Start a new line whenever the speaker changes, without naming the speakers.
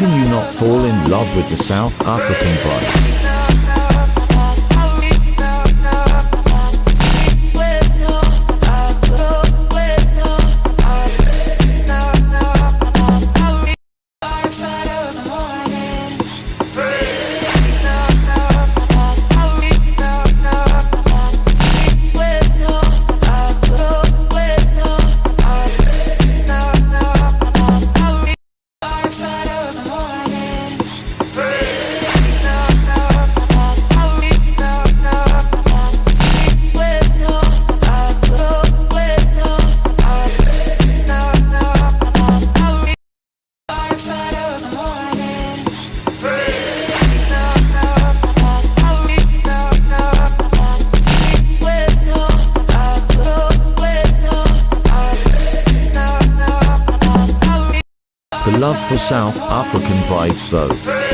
can you not fall in love with the South African vibes? Love for South African vibes though.